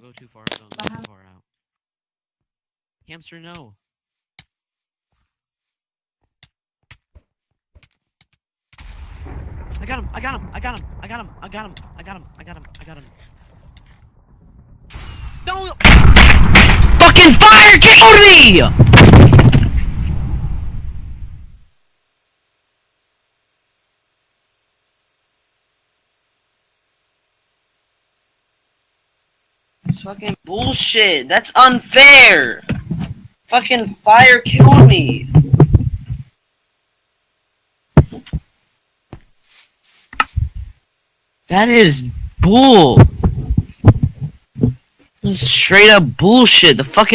Don't go too far. Don't go too far out. Hamster, no. I got him! I got him! I got him! I got him! I got him! I got him! I got him! I got him! Don't! Fucking fire killed me! It's fucking bullshit. That's unfair. Fucking fire killed me. That is bull. That's straight up bullshit. The fucking